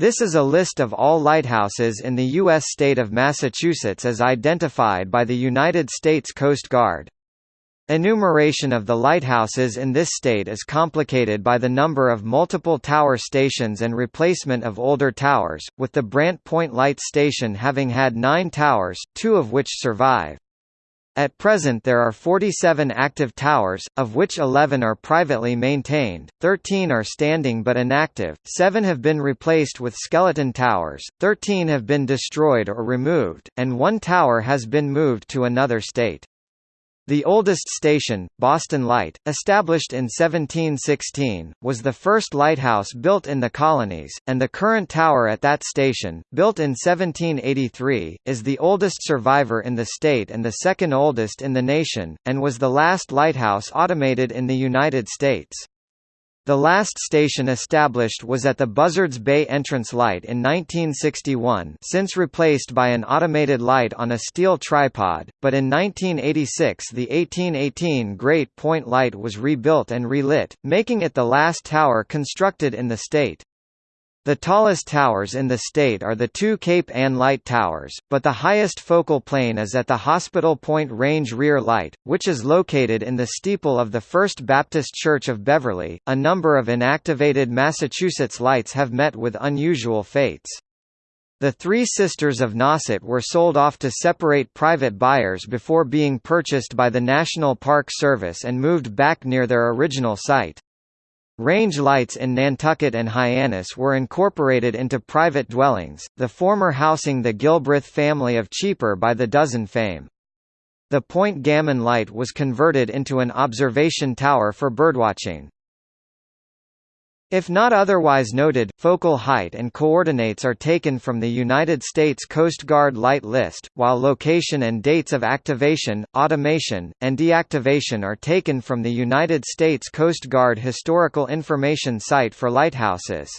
This is a list of all lighthouses in the U.S. state of Massachusetts as identified by the United States Coast Guard. Enumeration of the lighthouses in this state is complicated by the number of multiple tower stations and replacement of older towers, with the Brant Point Light Station having had nine towers, two of which survive. At present there are 47 active towers, of which 11 are privately maintained, 13 are standing but inactive, 7 have been replaced with skeleton towers, 13 have been destroyed or removed, and one tower has been moved to another state. The oldest station, Boston Light, established in 1716, was the first lighthouse built in the colonies, and the current tower at that station, built in 1783, is the oldest survivor in the state and the second oldest in the nation, and was the last lighthouse automated in the United States. The last station established was at the Buzzards Bay entrance light in 1961 since replaced by an automated light on a steel tripod, but in 1986 the 1818 Great Point Light was rebuilt and relit, making it the last tower constructed in the state. The tallest towers in the state are the two Cape Ann Light Towers, but the highest focal plane is at the Hospital Point Range Rear Light, which is located in the steeple of the First Baptist Church of Beverly. A number of inactivated Massachusetts lights have met with unusual fates. The Three Sisters of Nauset were sold off to separate private buyers before being purchased by the National Park Service and moved back near their original site. Range lights in Nantucket and Hyannis were incorporated into private dwellings, the former housing the Gilbreth family of Cheaper by the Dozen fame. The Point Gammon light was converted into an observation tower for birdwatching. If not otherwise noted, focal height and coordinates are taken from the United States Coast Guard Light List, while location and dates of activation, automation, and deactivation are taken from the United States Coast Guard Historical Information Site for Lighthouses.